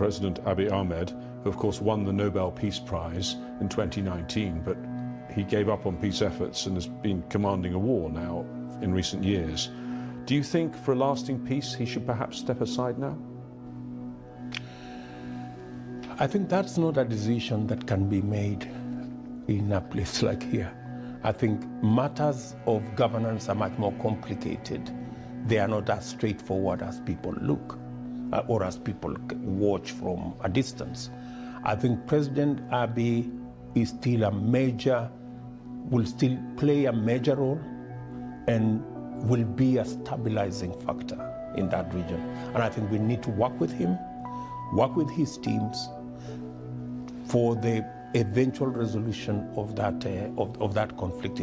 President Abiy Ahmed, who of course won the Nobel Peace Prize in 2019, but he gave up on peace efforts and has been commanding a war now in recent years. Do you think for a lasting peace he should perhaps step aside now? I think that's not a decision that can be made in a place like here. I think matters of governance are much more complicated. They are not as straightforward as people look uh, or as people watch from a distance. I think President Abiy is still a major, will still play a major role and will be a stabilizing factor in that region. And I think we need to work with him, work with his teams for the eventual resolution of that, uh, of, of that conflict.